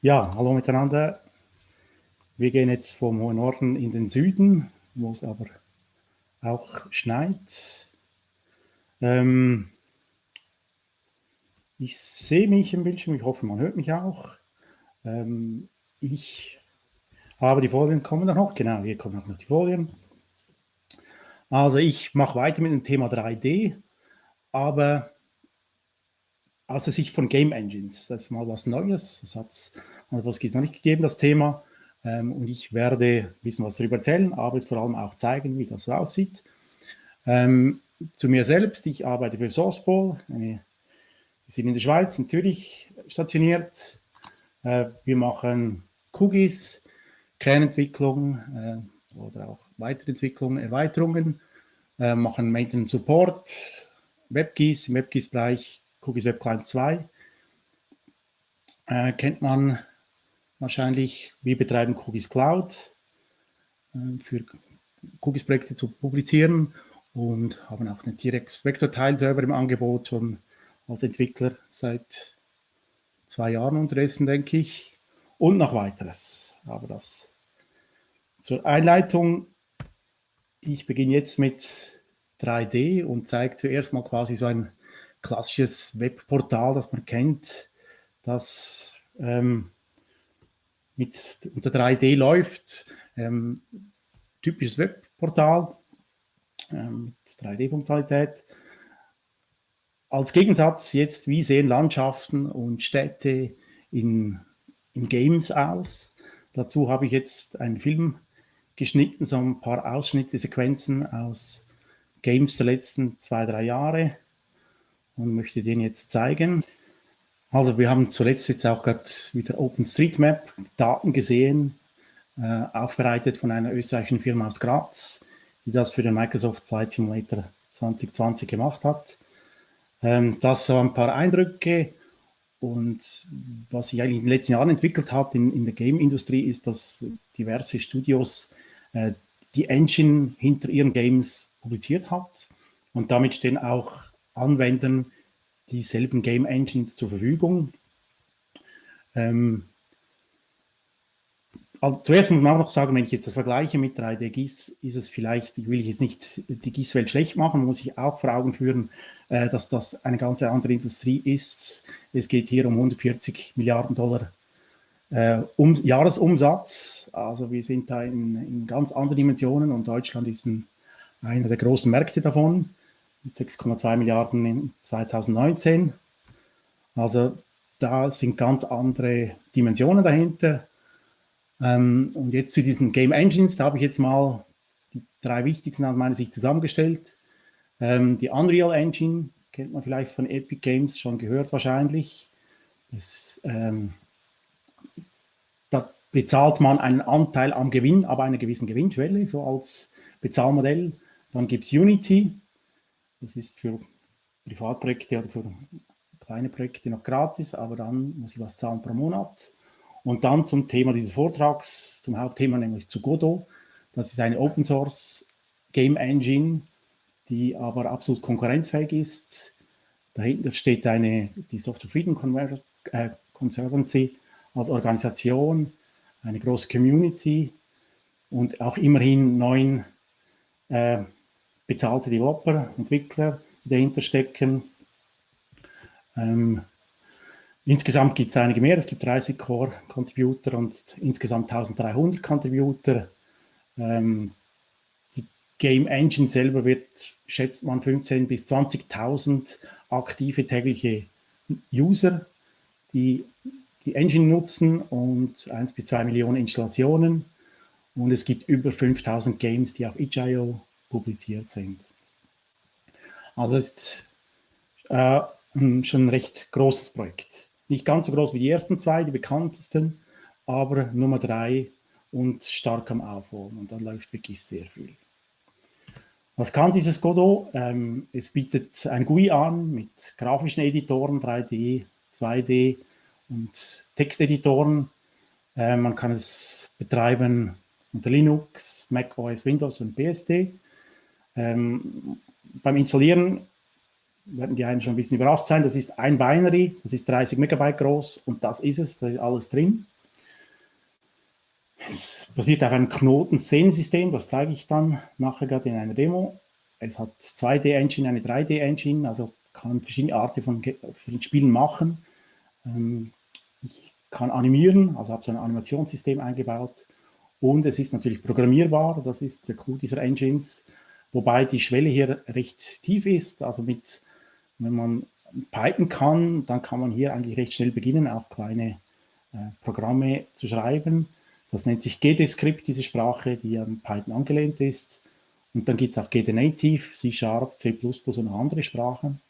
Ja, hallo miteinander. Wir gehen jetzt vom hohen Norden in den Süden, wo es aber auch schneit. Ähm, ich sehe mich im Bildschirm, ich hoffe, man hört mich auch. Ähm, ich habe die Folien kommen noch, genau, hier kommen noch die Folien. Also ich mache weiter mit dem Thema 3D, aber aus der Sicht von Game Engines. Das ist mal was Neues. Das hat noch nicht gegeben, das Thema. Ähm, und ich werde ein bisschen was darüber erzählen, aber jetzt vor allem auch zeigen, wie das aussieht. Ähm, zu mir selbst, ich arbeite für Sourceball. Eine, wir sind in der Schweiz, in Zürich stationiert. Äh, wir machen Cookies, Kernentwicklung äh, oder auch Weiterentwicklung, Erweiterungen, äh, machen Maintenance Support, WebGIS, im WebGIS-Bereich Cookies Web Client 2 äh, kennt man wahrscheinlich. Wir betreiben Cookies Cloud äh, für Cookies-Projekte zu publizieren und haben auch einen T-Rex Vector-Tile-Server im Angebot schon als Entwickler seit zwei Jahren unterdessen, denke ich. Und noch weiteres. Aber das zur Einleitung. Ich beginne jetzt mit 3D und zeige zuerst mal quasi so ein klassisches Webportal, das man kennt, das ähm, mit unter 3D läuft. Ähm, typisches Webportal ähm, mit 3D-Funktionalität. Als Gegensatz jetzt, wie sehen Landschaften und Städte in, in Games aus? Dazu habe ich jetzt einen Film geschnitten, so ein paar Ausschnitte, Sequenzen aus Games der letzten zwei, drei Jahre und möchte den jetzt zeigen. Also wir haben zuletzt jetzt auch gerade wieder OpenStreetMap Daten gesehen, äh, aufbereitet von einer österreichischen Firma aus Graz, die das für den Microsoft Flight Simulator 2020 gemacht hat. Ähm, das so ein paar Eindrücke und was sich eigentlich in den letzten Jahren entwickelt hat in, in der Game-Industrie ist, dass diverse Studios äh, die Engine hinter ihren Games publiziert hat und damit stehen auch Anwendern dieselben Game Engines zur Verfügung. Ähm, also zuerst muss man auch noch sagen, wenn ich jetzt das vergleiche mit 3D GIS, ist es vielleicht, ich will jetzt nicht die GIS-Welt schlecht machen, muss ich auch vor Augen führen, äh, dass das eine ganz andere Industrie ist. Es geht hier um 140 Milliarden Dollar äh, um, Jahresumsatz. Also wir sind da in, in, ganz anderen Dimensionen und Deutschland ist ein, einer der großen Märkte davon 6,2 Milliarden in 2019. Also da sind ganz andere Dimensionen dahinter. Ähm, und jetzt zu diesen Game Engines, da habe ich jetzt mal die drei wichtigsten aus meiner Sicht zusammengestellt. Ähm, die Unreal Engine kennt man vielleicht von Epic Games schon gehört wahrscheinlich. Das, ähm, da bezahlt man einen Anteil am Gewinn, aber einer gewissen Gewinnschwelle, so als Bezahlmodell. Dann gibt es Unity, das ist für Privatprojekte oder für kleine Projekte noch gratis, aber dann muss ich was zahlen pro Monat. Und dann zum Thema dieses Vortrags, zum Hauptthema, nämlich zu Godot. Das ist eine Open Source Game Engine, die aber absolut konkurrenzfähig ist. Dahinter steht eine, die Software Freedom äh, Conservancy als Organisation, eine große Community und auch immerhin neun äh, bezahlte Developer, Entwickler, dahinter stecken. Ähm, insgesamt gibt es einige mehr, es gibt 30 Core-Contributor und insgesamt 1300 Contributor. Ähm, die Game Engine selber wird, schätzt man, 15.000 bis 20.000 aktive tägliche User, die die Engine nutzen und 1 bis 2 Millionen Installationen. Und es gibt über 5000 Games, die auf itch.io publiziert sind. Also es ist äh, schon ein recht großes Projekt. Nicht ganz so groß wie die ersten zwei, die bekanntesten, aber Nummer drei und stark am Aufholen. Und dann läuft wirklich sehr viel. Was kann dieses Godot? Ähm, es bietet ein GUI an mit grafischen Editoren, 3D, 2D und Texteditoren. Äh, man kann es betreiben unter Linux, Mac OS, Windows und BSD. Ähm, beim Installieren werden die einen schon ein bisschen überrascht sein. Das ist ein Binary, das ist 30 Megabyte groß und das ist es, da ist alles drin. Es basiert auf einem Knoten-Szenensystem, das zeige ich dann nachher gerade in einer Demo. Es hat 2D-Engine, eine 3D-Engine, also kann verschiedene Arten von, von Spielen machen. Ähm, ich kann animieren, also habe so ein Animationssystem eingebaut. Und es ist natürlich programmierbar, das ist der Clou dieser Engines, wobei die Schwelle hier recht tief ist. Also mit, wenn man Python kann, dann kann man hier eigentlich recht schnell beginnen, auch kleine äh, Programme zu schreiben. Das nennt sich GD-Script, diese Sprache, die an Python angelehnt ist. Und dann gibt es auch GD Native, C Sharp, C++ und andere Sprachen.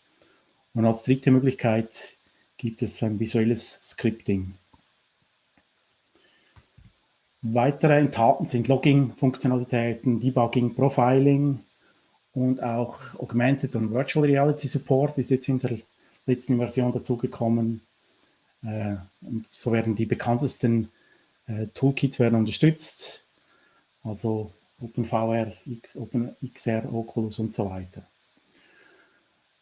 Und als dritte Möglichkeit gibt es ein visuelles Scripting. Weitere enthalten sind Logging-Funktionalitäten, Debugging, Profiling und auch Augmented und Virtual Reality Support ist jetzt in der letzten Version dazugekommen. Äh, und so werden die bekanntesten äh, Toolkits werden unterstützt, also OpenVR, X, OpenXR, Oculus und so weiter.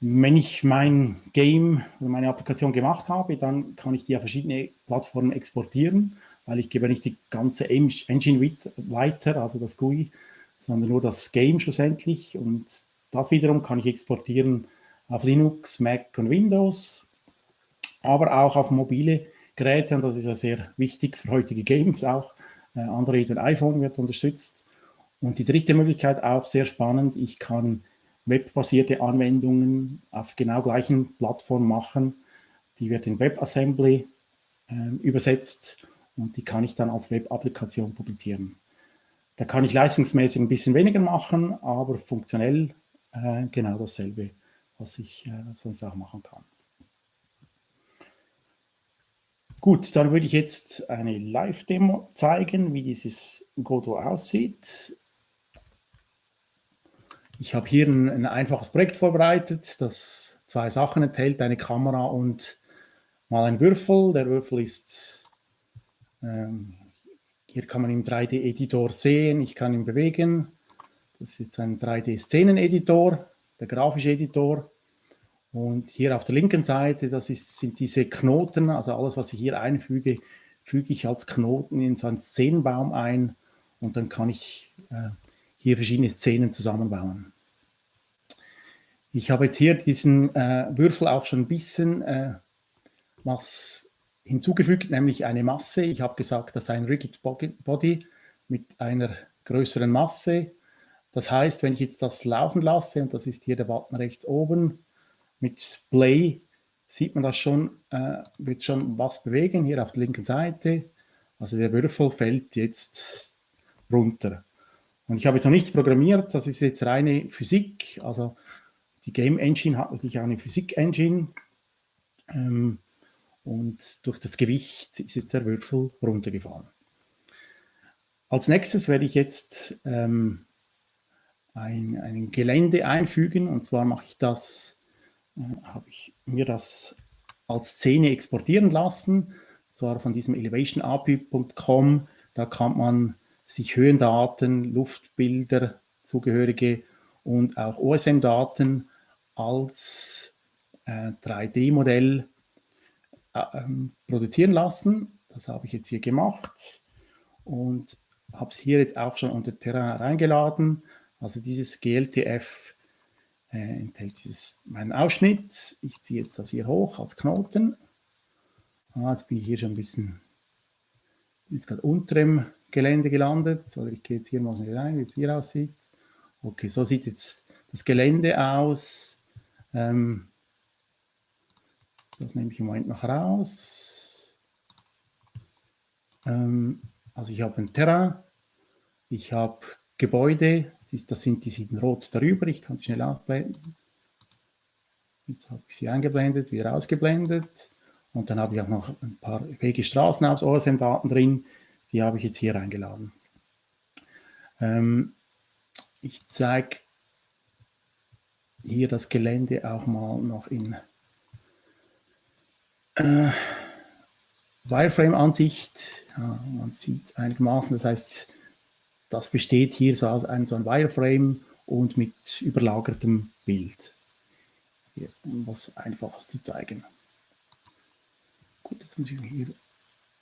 Wenn ich mein Game oder meine Applikation gemacht habe, dann kann ich die auf verschiedene Plattformen exportieren, weil ich gebe nicht die ganze Engine weiter, also das GUI, sondern nur das Game schlussendlich. Und das wiederum kann ich exportieren auf Linux, Mac und Windows, aber auch auf mobile Geräte. Und das ist ja sehr wichtig für heutige Games auch. Äh, Android und iPhone wird unterstützt. Und die dritte Möglichkeit auch sehr spannend. Ich kann webbasierte Anwendungen auf genau gleichen Plattformen machen. Die wird in WebAssembly äh, übersetzt und die kann ich dann als Web-Applikation publizieren. Da kann ich leistungsmäßig ein bisschen weniger machen, aber funktionell äh, genau dasselbe, was ich äh, sonst auch machen kann. Gut, dann würde ich jetzt eine Live-Demo zeigen, wie dieses Godot aussieht. Ich habe hier ein, ein, einfaches Projekt vorbereitet, das zwei Sachen enthält, eine Kamera und mal ein Würfel. Der Würfel ist, ähm, hier kann man im 3D-Editor sehen, ich kann ihn bewegen. Das ist ein 3D-Szenen-Editor, der grafische Editor. Und hier auf der linken Seite, das ist, sind diese Knoten, also alles, was ich hier einfüge, füge ich als Knoten in so einen Szenenbaum ein und dann kann ich äh, hier verschiedene Szenen zusammenbauen. Ich habe jetzt hier diesen äh, Würfel auch schon ein bisschen äh, was hinzugefügt, nämlich eine Masse. Ich habe gesagt, das ist ein Rigid Body mit einer größeren Masse. Das heißt, wenn ich jetzt das laufen lasse, und das ist hier der Button rechts oben, mit Play sieht man das schon, äh, wird schon was bewegen, hier auf der linken Seite. Also der Würfel fällt jetzt runter. Und ich habe jetzt noch nichts programmiert, das ist jetzt reine Physik. Also die Game Engine hat natürlich auch eine Physik Engine. Ähm, und durch das Gewicht ist jetzt der Würfel runtergefahren. Als nächstes werde ich jetzt ähm, ein, ein Gelände einfügen. Und zwar mache ich das, äh, habe ich mir das als Szene exportieren lassen. Und zwar von diesem elevationapi.com. Da kann man sich Höhendaten, Luftbilder, zugehörige und auch OSM-Daten als äh, 3D-Modell äh, ähm, produzieren lassen. Das habe ich jetzt hier gemacht und habe es hier jetzt auch schon unter Terrain reingeladen. Also dieses GLTF äh, enthält dieses, meinen Ausschnitt. Ich ziehe jetzt das hier hoch als Knoten. Ah, jetzt bin ich hier schon ein bisschen jetzt gerade unter dem Gelände gelandet. Oder ich gehe jetzt hier mal rein, wie es hier aussieht. Okay, so sieht jetzt das Gelände aus. Ähm, das nehme ich im Moment noch raus. Ähm, also ich habe ein Terrain, ich habe Gebäude, das sind die sind rot darüber, ich kann sie schnell ausblenden. Jetzt habe ich sie eingeblendet, wieder ausgeblendet. Und dann habe ich auch noch ein paar Wege Straßen aus OSM-Daten drin, die habe ich jetzt hier eingeladen. Ähm, ich zeige hier das Gelände auch mal noch in äh, Wireframe-Ansicht. Ja, man sieht es einigermaßen, das heißt, das besteht hier so aus einem so ein Wireframe und mit überlagertem Bild. hier, um was Einfaches zu zeigen. Gut, jetzt muss ich mich hier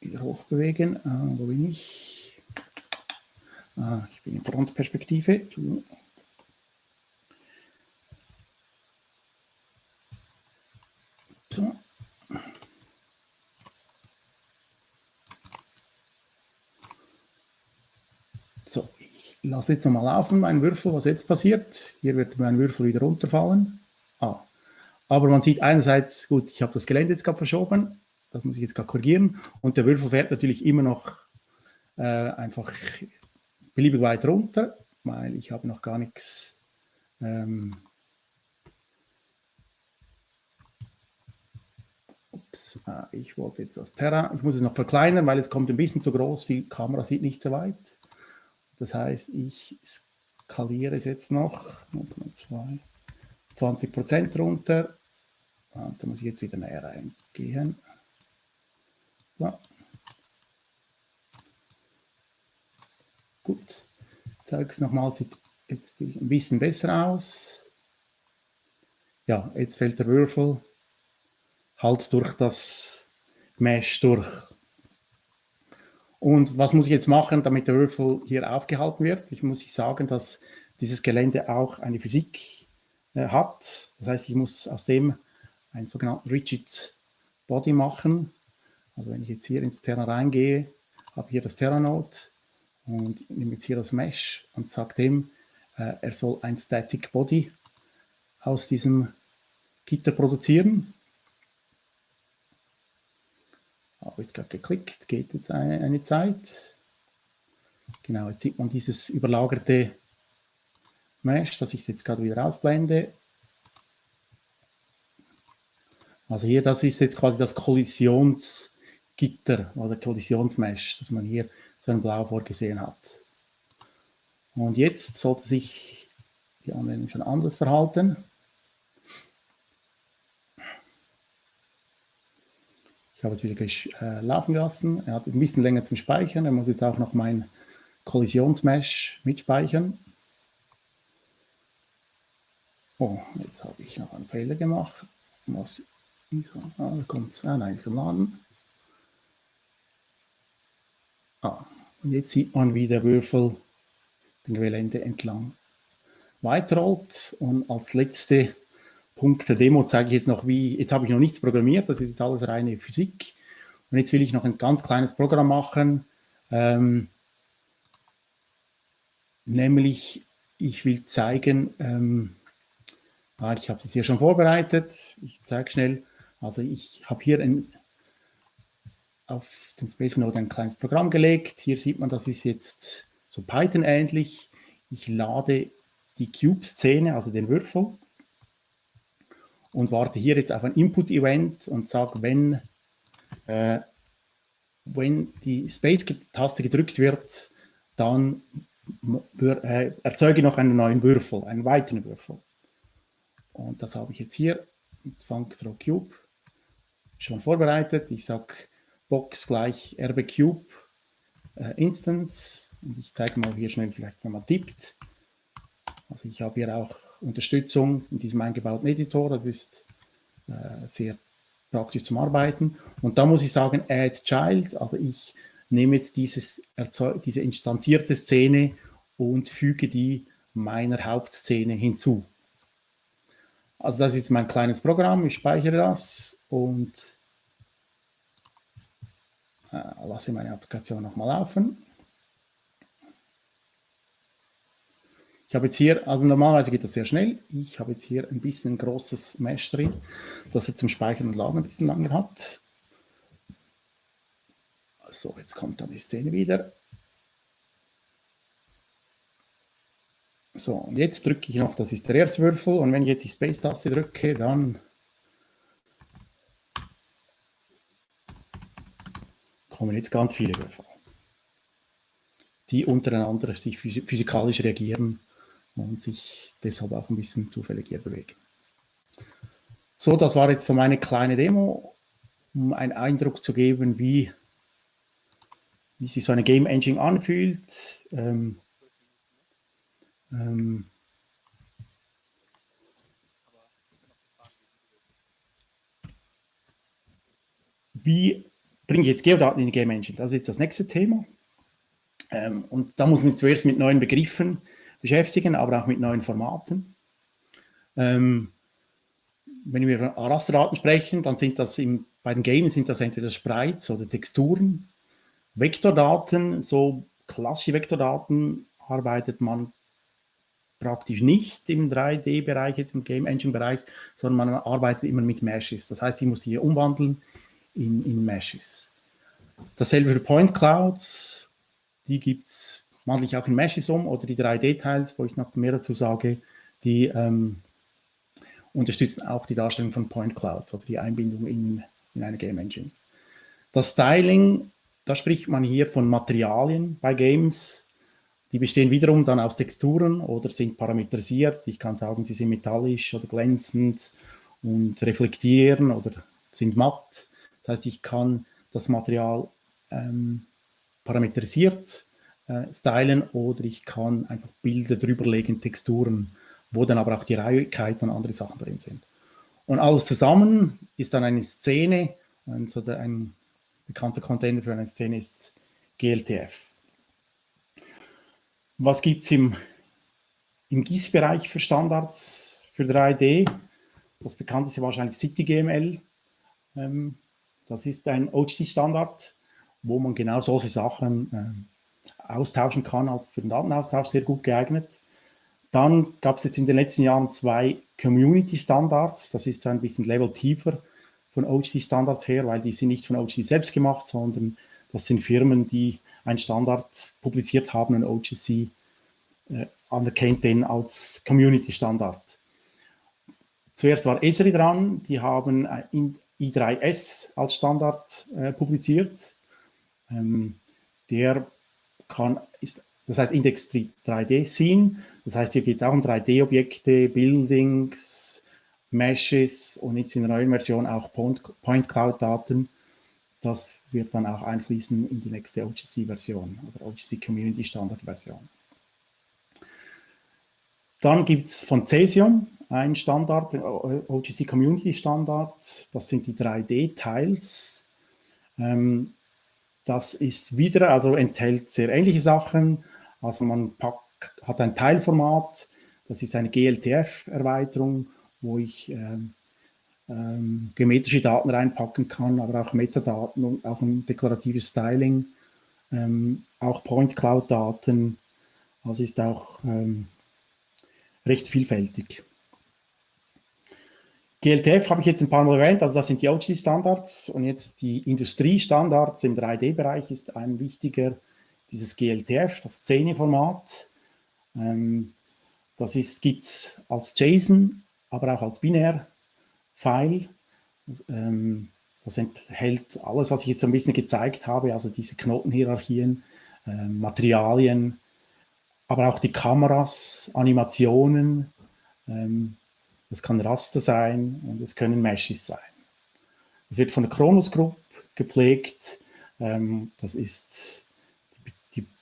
wieder hochbewegen. Äh, wo bin ich? Ah, ich bin in Frontperspektive. So, ich lasse jetzt nochmal laufen, meinen Würfel, was jetzt passiert. Hier wird mein Würfel wieder runterfallen. Ah. Aber man sieht einerseits, gut, ich habe das Gelände jetzt gerade verschoben, das muss ich jetzt gerade korrigieren. Und der Würfel fährt natürlich immer noch äh, einfach beliebig weit runter, weil ich habe noch gar nichts ähm, Ups, ah, ich wollte jetzt das Terra, ich muss es noch verkleinern, weil es kommt ein bisschen zu groß, die Kamera sieht nicht so weit. Das heißt, ich skaliere es jetzt noch, 20 Prozent runter. Und da muss ich jetzt wieder näher reingehen. So. Gut, ich zeige es nochmal, sieht jetzt ein bisschen besser aus. Ja, jetzt fällt der Würfel halt durch das Mesh durch. Und was muss ich jetzt machen, damit der Würfel hier aufgehalten wird? Ich muss sagen, dass dieses Gelände auch eine Physik äh, hat. Das heißt, ich muss aus dem einen sogenannten Rigid Body machen. Also wenn ich jetzt hier ins Terra reingehe, habe hier das Terra-Node und nehme jetzt hier das Mesh und sage dem, äh, er soll ein Static Body aus diesem Gitter produzieren. Habe jetzt gerade geklickt, geht jetzt eine, eine Zeit. Genau, jetzt sieht man dieses überlagerte Mesh, das ich jetzt gerade wieder ausblende. Also hier, das ist jetzt quasi das Kollisionsgitter oder Kollisionsmesh, das man hier so in Blau vorgesehen hat. Und jetzt sollte sich die Anwendung schon anders verhalten. Ich habe es wieder äh, laufen gelassen. Er hat es ein bisschen länger zum Speichern. Er muss jetzt auch noch mein Kollisionsmesh mitspeichern. Oh, jetzt habe ich noch einen Fehler gemacht. Was ist ah, da kommt ah, nein, zum Laden. Ah, und jetzt sieht man, wie der Würfel den Gelände entlang weiterrollt. Und als letzte Punkt der Demo zeige ich jetzt noch, wie, jetzt habe ich noch nichts programmiert, das ist jetzt alles reine Physik. Und jetzt will ich noch ein ganz kleines Programm machen, ähm, nämlich ich will zeigen, ähm, ah, ich habe das hier schon vorbereitet, ich zeige schnell, also ich habe hier ein, auf den Spatial Node ein kleines Programm gelegt, hier sieht man, das ist jetzt so Python ähnlich, ich lade die Cube-Szene, also den Würfel, und warte hier jetzt auf ein Input-Event und sage, wenn, äh, wenn die Space-Taste gedrückt wird, dann äh, erzeuge noch einen neuen Würfel, einen weiteren Würfel. Und das habe ich jetzt hier mit Functhrow Cube schon vorbereitet. Ich sage Box gleich RB Cube äh, Instance. Und ich zeige mal hier schnell vielleicht, wenn man tippt. Also ich habe hier auch Unterstützung in diesem eingebauten Editor. Das ist äh, sehr praktisch zum Arbeiten. Und da muss ich sagen, Add Child, also ich nehme jetzt dieses, diese instanzierte Szene und füge die meiner Hauptszene hinzu. Also das ist mein kleines Programm, ich speichere das und äh, lasse meine Applikation nochmal laufen. Ich habe jetzt hier, also normalerweise geht das sehr schnell. Ich habe jetzt hier ein bisschen ein großes Mesh drin, das er zum Speichern und Laden ein bisschen länger hat. So, jetzt kommt dann die Szene wieder. So, und jetzt drücke ich noch, das ist der erste Würfel, und wenn ich jetzt die Space-Taste drücke, dann kommen jetzt ganz viele Würfel, die untereinander sich physikalisch reagieren und sich deshalb auch ein bisschen zufällig hier bewegen. So, das war jetzt so meine kleine Demo, um einen Eindruck zu geben, wie, wie sich so eine Game Engine anfühlt. Ähm, ähm, wie bringe ich jetzt Geodaten in die Game Engine? Das ist jetzt das nächste Thema. Ähm, und da muss man zuerst mit neuen Begriffen beschäftigen, aber auch mit neuen Formaten. Ähm, wenn wir über Rasterdaten sprechen, dann sind das im, bei den Games sind das entweder Sprites oder Texturen. Vektordaten, so klassische Vektordaten arbeitet man praktisch nicht im 3D-Bereich, jetzt im Game Engine-Bereich, sondern man arbeitet immer mit Meshes. Das heißt, ich muss die umwandeln in, in Meshes. Dasselbe für Point Clouds, die gibt es wandle ich auch in Meshes um oder die 3D-Teils, wo ich noch mehr dazu sage, die ähm, unterstützen auch die Darstellung von Point Clouds oder die Einbindung in, in eine Game Engine. Das Styling, da spricht man hier von Materialien bei Games. Die bestehen wiederum dann aus Texturen oder sind parametrisiert. Ich kann sagen, sie sind metallisch oder glänzend und reflektieren oder sind matt. Das heißt, ich kann das Material ähm, parametrisiert äh, stylen oder ich kann einfach Bilder drüberlegen, Texturen wo dann aber auch die Reihigkeit und andere Sachen drin sind. Und alles zusammen ist dann eine Szene, so ein bekannter Container für eine Szene ist GLTF. Was gibt es im, im GIS-Bereich für Standards für 3D? Das bekannteste wahrscheinlich CityGML. Ähm, das ist ein OGC-Standard, wo man genau solche Sachen äh, austauschen kann, als für den Datenaustausch sehr gut geeignet. Dann gab es jetzt in den letzten Jahren zwei Community-Standards. Das ist ein bisschen Level tiefer von OGC-Standards her, weil die sind nicht von OGC selbst gemacht, sondern das sind Firmen, die einen Standard publiziert haben und OGC äh, anerkennt den als Community-Standard. Zuerst war Esri dran, die haben I3S als Standard äh, publiziert. Ähm, der kann, ist das heißt Index 3D Scene. Das heißt, hier geht es auch um 3D-Objekte, Buildings, Meshes und jetzt in der neuen Version auch Point, Cloud-Daten. Das wird dann auch einfließen in die nächste OGC-Version oder OGC Community Standard-Version. Dann gibt es von Cesium einen Standard, OGC Community Standard. Das sind die 3D-Tiles. Ähm, das ist wieder, also enthält sehr ähnliche Sachen, also man packt, hat ein Teilformat, das ist eine GLTF-Erweiterung, wo ich ähm, ähm, geometrische Daten reinpacken kann, aber auch Metadaten und auch ein deklaratives Styling, ähm, auch Point Cloud-Daten. Also ist auch ähm, recht vielfältig. GLTF habe ich jetzt ein paar Mal erwähnt, also das sind die OGC-Standards und jetzt die Industriestandards im 3D-Bereich ist ein wichtiger dieses GLTF, das Szene-Format. Ähm, das gibt es als JSON, aber auch als Binär-File. Ähm, das enthält alles, was ich jetzt so ein bisschen gezeigt habe, also diese Knotenhierarchien, äh, Materialien, aber auch die Kameras, Animationen. Ähm, das kann Raster sein und es können Meshes sein. Es wird von der Kronos Group gepflegt. Ähm, das ist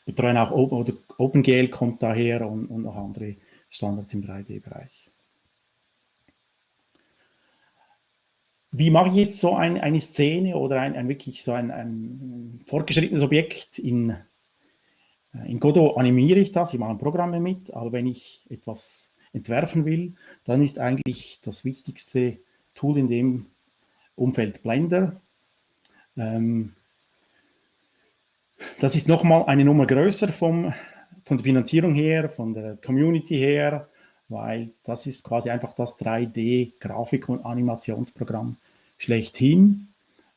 betreuen auch Open, oder OpenGL kommt daher und, und noch andere Standards im 3D-Bereich. Wie mache ich jetzt so ein, eine Szene oder ein, ein wirklich so ein, ein, fortgeschrittenes Objekt in, äh, in Godot animiere ich das, ich mache Programme mit, aber wenn ich etwas entwerfen will, dann ist eigentlich das wichtigste Tool in dem Umfeld Blender. Ähm, das ist nochmal eine Nummer größer vom, von der Finanzierung her, von der Community her, weil das ist quasi einfach das 3D-Grafik- und Animationsprogramm schlechthin.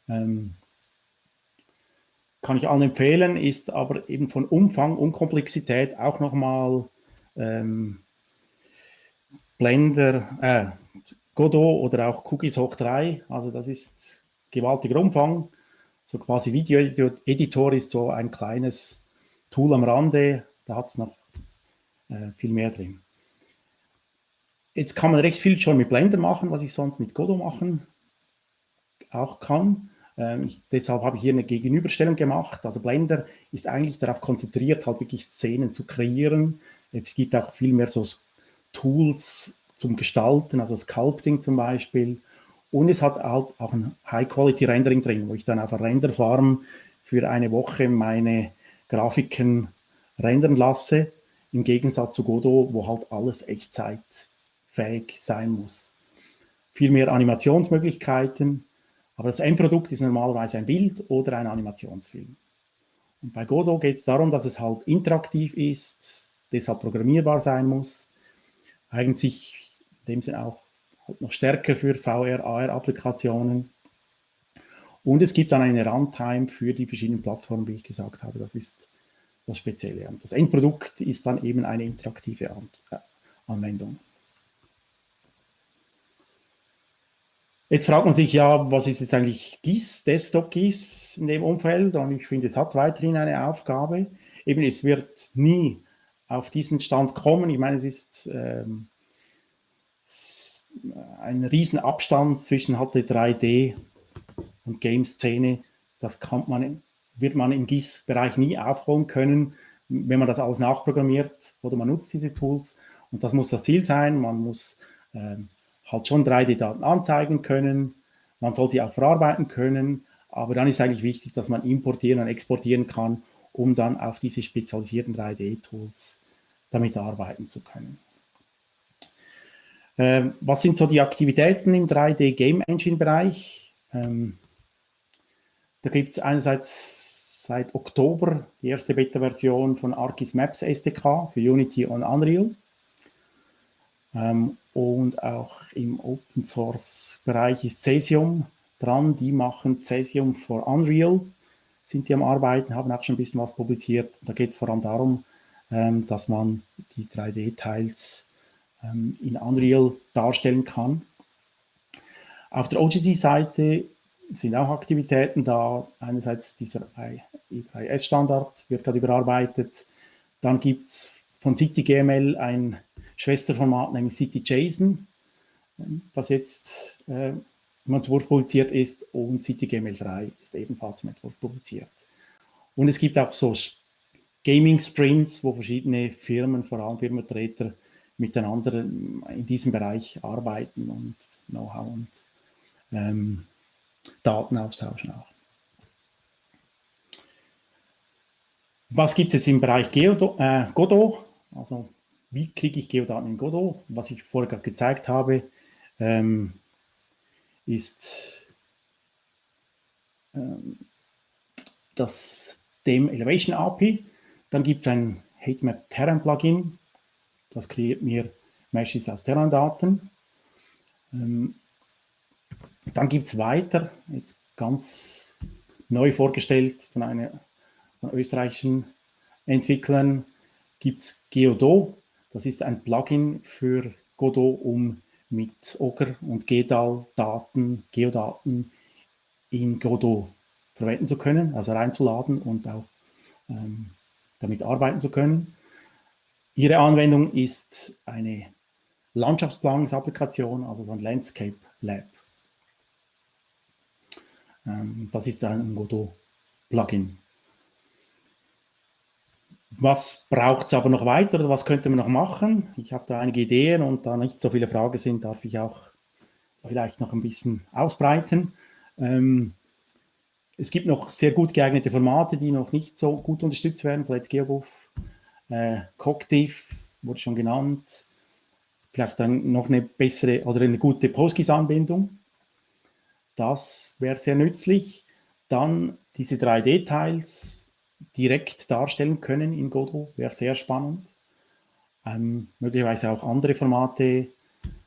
Ähm, kann ich allen empfehlen, ist aber eben von Umfang und Komplexität auch nochmal ähm, Blender, äh, Godot oder auch Cookies hoch 3. Also das ist gewaltiger Umfang so quasi Video-Editor ist so ein kleines Tool am Rande, da hat es noch äh, viel mehr drin. Jetzt kann man recht viel schon mit Blender machen, was ich sonst mit Godot machen auch kann. Ähm, ich, deshalb habe ich hier eine Gegenüberstellung gemacht. Also Blender ist eigentlich darauf konzentriert, halt wirklich Szenen zu kreieren. Es gibt auch viel mehr so Tools zum Gestalten, also Sculpting zum Beispiel Und es hat halt auch ein High-Quality-Rendering drin, wo ich dann auf einer Renderfarm für eine Woche meine Grafiken rendern lasse, im Gegensatz zu Godot, wo halt alles echtzeitfähig sein muss. Viel mehr Animationsmöglichkeiten, aber das Endprodukt ist normalerweise ein Bild oder ein Animationsfilm. Und bei Godot geht es darum, dass es halt interaktiv ist, deshalb programmierbar sein muss, eigentlich in dem Sinne auch noch stärker für VR, AR-Applikationen. Und es gibt dann eine Runtime für die verschiedenen Plattformen, wie ich gesagt habe. Das ist das Spezielle. Und das Endprodukt ist dann eben eine interaktive äh, Anwendung. Jetzt fragt man sich ja, was ist jetzt eigentlich GIS, Desktop GIS in dem Umfeld? Und ich finde, es hat weiterhin eine Aufgabe. Eben, es wird nie auf diesen Stand kommen. Ich meine, es ist ähm, ein riesen Abstand zwischen HT3D und Game-Szene. Das kann man, wird man im GIS-Bereich nie aufholen können, wenn man das alles nachprogrammiert oder man nutzt diese Tools. Und das muss das Ziel sein. Man muss ähm, halt schon 3D-Daten anzeigen können. Man soll sie auch verarbeiten können. Aber dann ist eigentlich wichtig, dass man importieren und exportieren kann, um dann auf diese spezialisierten 3D-Tools damit arbeiten zu können. Ähm, was sind so die Aktivitäten im 3D Game Engine Bereich? Ähm, da gibt es einerseits seit Oktober die erste Beta-Version von Arcis Maps SDK für Unity und Unreal. Ähm, und auch im Open Source Bereich ist Cesium dran. Die machen Cesium for Unreal, sind die am Arbeiten, haben auch schon ein bisschen was publiziert. Da geht es vor allem darum, ähm, dass man die 3D-Teils ähm, in Unreal darstellen kann. Auf der OGC-Seite sind auch Aktivitäten da. Einerseits dieser I3S-Standard wird gerade überarbeitet. Dann gibt es von CityGML ein Schwesterformat, nämlich CityJSON, das jetzt äh, im Entwurf publiziert ist und CityGML3 ist ebenfalls im Entwurf publiziert. Und es gibt auch so Gaming-Sprints, wo verschiedene Firmen, vor allem Firmenvertreter, miteinander in diesem Bereich arbeiten und Know-how und ähm, Daten austauschen auch. Was gibt es jetzt im Bereich Geodo, äh, Godot? Also wie kriege ich Geodaten in Godot? Was ich vorher gezeigt habe, ähm, ist ähm, das dem Elevation API. Dann gibt es ein HateMap Terran Plugin, das kreiert mir Meshes aus Terran-Daten. Ähm, dann gibt es weiter, jetzt ganz neu vorgestellt von einer von österreichischen Entwicklern, gibt es Geodo. Das ist ein Plugin für Godot, um mit Ogre und GEDAL-Daten, Geodaten in Godot verwenden zu können, also reinzuladen und auch ähm, damit arbeiten zu können. Ihre Anwendung ist eine Landschaftsplanungsapplikation, also so ein Landscape Lab. Ähm, das ist ein Godot-Plugin. Was braucht es aber noch weiter oder was könnte man noch machen? Ich habe da einige Ideen und da nicht so viele Fragen sind, darf ich auch vielleicht noch ein bisschen ausbreiten. Ähm, es gibt noch sehr gut geeignete Formate, die noch nicht so gut unterstützt werden, vielleicht GeoBuff, äh, Cogdiff wurde schon genannt, vielleicht dann noch eine bessere oder eine gute PostGIS-Anbindung. Das wäre sehr nützlich. Dann diese 3D-Teils direkt darstellen können in Godot, wäre sehr spannend. Ähm, möglicherweise auch andere Formate,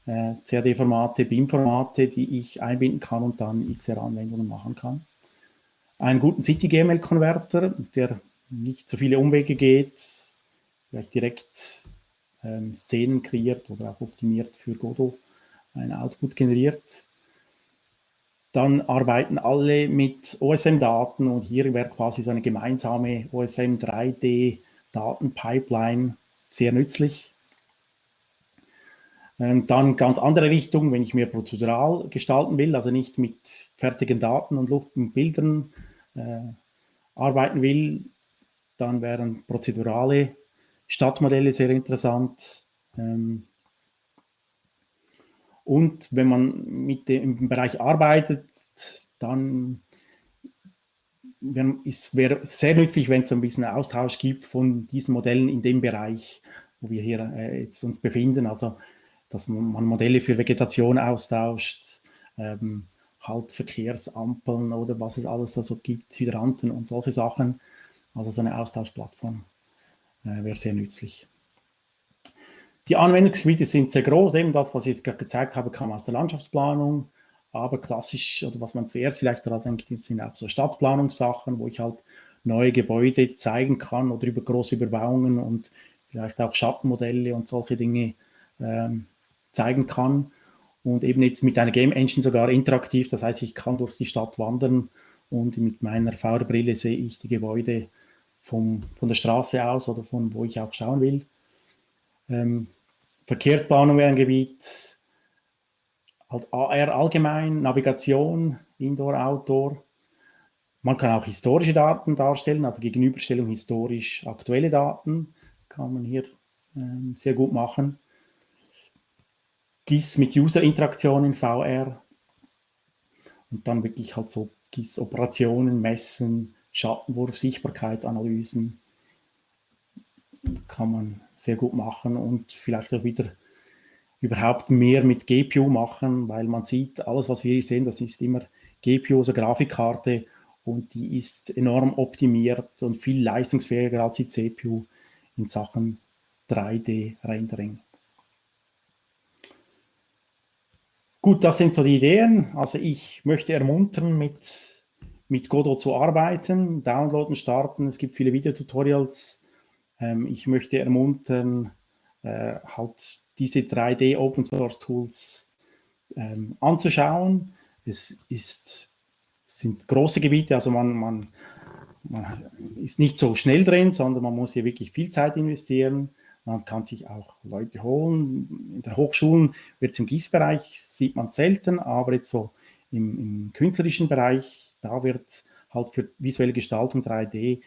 äh, CAD-Formate, BIM-Formate, die ich einbinden kann und dann XR-Anwendungen machen kann. Einen guten City-GML-Konverter, der nicht so viele Umwege geht, vielleicht direkt ähm, Szenen kreiert oder auch optimiert für Godot ein Output generiert. Dann arbeiten alle mit OSM-Daten und hier wäre quasi so eine gemeinsame OSM 3D-Datenpipeline sehr nützlich. Ähm, dann ganz andere Richtung, wenn ich mehr prozedural gestalten will, also nicht mit fertigen Daten und Luft und Bildern äh, arbeiten will, dann wären prozedurale Stadtmodelle sehr interessant. Ähm, Und wenn man mit dem im Bereich arbeitet, dann es wäre sehr nützlich, wenn es ein bisschen Austausch gibt von diesen Modellen in dem Bereich, wo wir hier äh, jetzt uns befinden. Also, dass man Modelle für Vegetation austauscht, ähm, halt Verkehrsampeln oder was es alles da so gibt, Hydranten und solche Sachen. Also so eine Austauschplattform äh, wäre sehr nützlich. Die Anwendungsgebiete sind sehr groß, eben das, was ich jetzt gerade gezeigt habe, kam aus der Landschaftsplanung, aber klassisch, oder was man zuerst vielleicht daran denkt, sind auch so Stadtplanungssachen, wo ich halt neue Gebäude zeigen kann oder über große Überbauungen und vielleicht auch Schattenmodelle und solche Dinge ähm, zeigen kann. Und eben jetzt mit einer Game Engine sogar interaktiv, das heißt, ich kann durch die Stadt wandern und mit meiner VR-Brille sehe ich die Gebäude vom, von der Straße aus oder von wo ich auch schauen will. Ähm, Verkehrsplanung wäre ein Gebiet, halt AR allgemein, Navigation, Indoor, Outdoor. Man kann auch historische Daten darstellen, also Gegenüberstellung historisch aktuelle Daten kann man hier ähm, sehr gut machen. GIS mit User-Interaktion in VR und dann wirklich halt so GIS-Operationen, Messen, Schattenwurf, Sichtbarkeitsanalysen kann man sehr gut machen und vielleicht auch wieder überhaupt mehr mit GPU machen, weil man sieht, alles, was wir hier sehen, das ist immer GPU, also Grafikkarte, und die ist enorm optimiert und viel leistungsfähiger als die CPU in Sachen 3D-Rendering. Gut, das sind so die Ideen. Also ich möchte ermuntern, mit, mit Godot zu arbeiten, downloaden, starten. Es gibt viele Videotutorials. Ähm, ich möchte ermuntern, äh, halt diese 3D Open Source Tools ähm, anzuschauen. Es ist, sind große Gebiete, also man, man, man ist nicht so schnell drin, sondern man muss hier wirklich viel Zeit investieren. Man kann sich auch Leute holen. In den Hochschulen wird es im GIS-Bereich, sieht man selten, aber jetzt so im, im künstlerischen Bereich, da wird halt für visuelle Gestaltung 3D,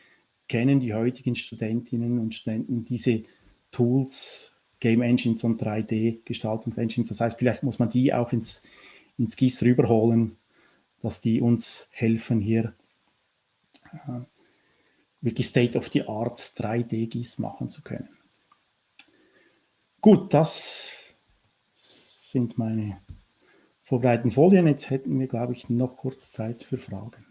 kennen die heutigen Studentinnen und Studenten diese Tools, Game Engines und 3D-Gestaltungsengines. Das heißt, vielleicht muss man die auch ins, ins GIS rüberholen, dass die uns helfen, hier äh, wirklich State-of-the-Art 3D-GIS machen zu können. Gut, das sind meine vorbereiteten Folien. Jetzt hätten wir, glaube ich, noch kurz Zeit für Fragen.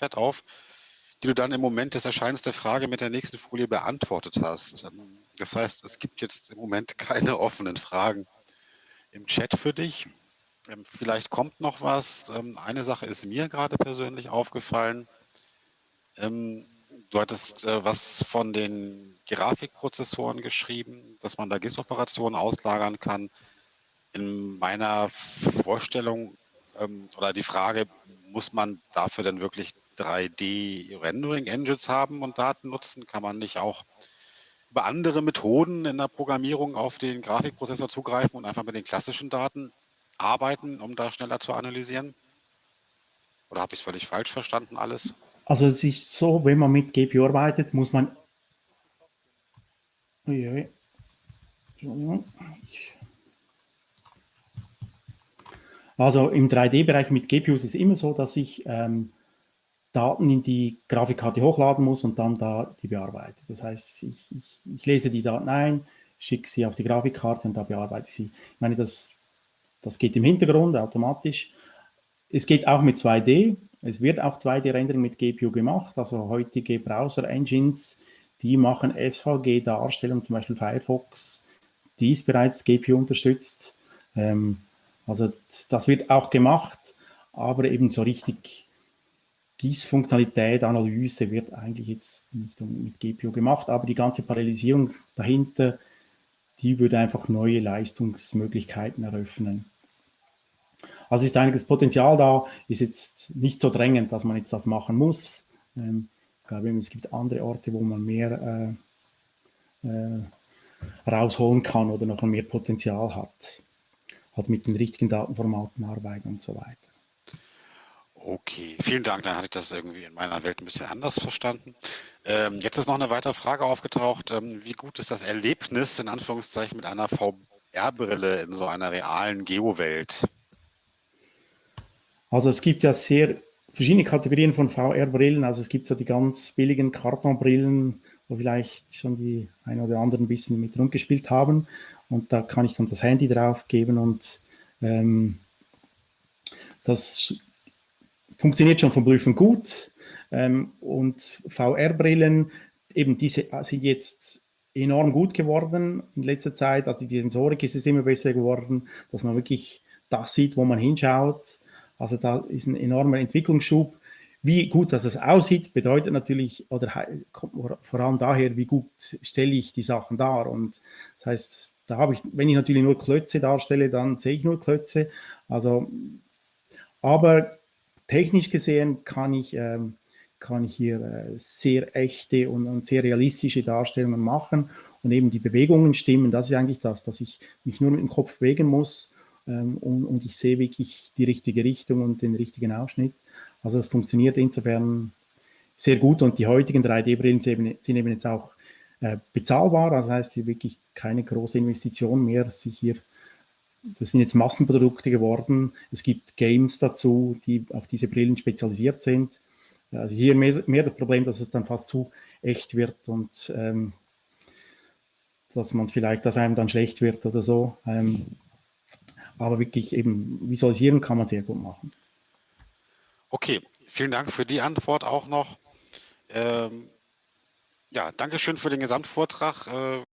Chat auf, die du dann im Moment des Erscheinens der Frage mit der nächsten Folie beantwortet hast. Ähm, das heißt, es gibt jetzt im Moment keine offenen Fragen im Chat für dich. Ähm, vielleicht kommt noch was. Ähm, eine Sache ist mir gerade persönlich aufgefallen. Du hattest äh, was von den Grafikprozessoren geschrieben, dass man da GIS-Operationen auslagern kann. In meiner Vorstellung oder die Frage, muss man dafür denn wirklich 3D-Rendering-Engines haben und Daten nutzen? Kann man nicht auch über andere Methoden in der Programmierung auf den Grafikprozessor zugreifen und einfach mit den klassischen Daten arbeiten, um da schneller zu analysieren? Oder habe ich es völlig falsch verstanden alles? Also es ist so, wenn man mit GPU arbeitet, muss man... Also im 3D-Bereich mit GPUs ist es immer so, dass ich ähm, Daten in die Grafikkarte hochladen muss und dann da die bearbeite. Das heißt, ich, ich, ich lese die Daten ein, schicke sie auf die Grafikkarte und da bearbeite ich sie. Ich meine, das, das geht im Hintergrund automatisch. Es geht auch mit 2D. Es wird auch 2D-Rendering mit GPU gemacht. Also heutige Browser-Engines, die machen SVG-Darstellung, zum Beispiel Firefox, die ist bereits GPU unterstützt. Ähm, also das wird auch gemacht, aber eben so richtig GIS-Funktionalität, Analyse wird eigentlich jetzt nicht mit GPU gemacht, aber die ganze Parallelisierung dahinter, die würde einfach neue Leistungsmöglichkeiten eröffnen. Also ist einiges Potenzial da, ist jetzt nicht so drängend, dass man jetzt das machen muss. Ähm, ich glaube, es gibt andere Orte, wo man mehr äh, äh, rausholen kann oder noch mehr Potenzial hat. Hat mit den richtigen Datenformaten arbeiten und so weiter. Okay, vielen Dank. Dann hatte ich das irgendwie in meiner Welt ein bisschen anders verstanden. Ähm, jetzt ist noch eine weitere Frage aufgetaucht. Ähm, wie gut ist das Erlebnis in Anführungszeichen mit einer VR-Brille in so einer realen Geo-Welt? Also es gibt ja sehr verschiedene Kategorien von VR-Brillen. Also es gibt so die ganz billigen Kartonbrillen, wo vielleicht schon die ein oder anderen ein bisschen mit rumgespielt haben. Und da kann ich dann das Handy drauf geben und ähm, das funktioniert schon vom Prüfen gut. Ähm, und VR-Brillen, eben diese sind jetzt enorm gut geworden in letzter Zeit. Also die Sensorik ist es immer besser geworden, dass man wirklich das sieht, wo man hinschaut. Also da ist ein enormer Entwicklungsschub. Wie gut dass es aussieht, bedeutet natürlich, oder kommt vor allem daher, wie gut stelle ich die Sachen dar. Und das heißt, da habe ich, wenn ich natürlich nur Klötze darstelle, dann sehe ich nur Klötze. Also, aber technisch gesehen kann ich, ähm, kann ich hier äh, sehr echte und, und, sehr realistische Darstellungen machen und eben die Bewegungen stimmen. Das ist eigentlich das, dass ich mich nur mit dem Kopf bewegen muss ähm, und, und, ich sehe wirklich die richtige Richtung und den richtigen Ausschnitt. Also das funktioniert insofern sehr gut und die heutigen 3D-Brillen sind eben jetzt auch äh, bezahlbar. Das heißt, hier wirklich keine große Investition mehr, sich hier das sind jetzt Massenprodukte geworden. Es gibt Games dazu, die auf diese Brillen spezialisiert sind. Also hier mehr, mehr das Problem, dass es dann fast zu echt wird und ähm, dass man vielleicht, dass einem dann schlecht wird oder so. Ähm, aber wirklich eben visualisieren kann man sehr gut machen. Okay, vielen Dank für die Antwort auch noch. Ähm, ja, danke schön für den Gesamtvortrag. Äh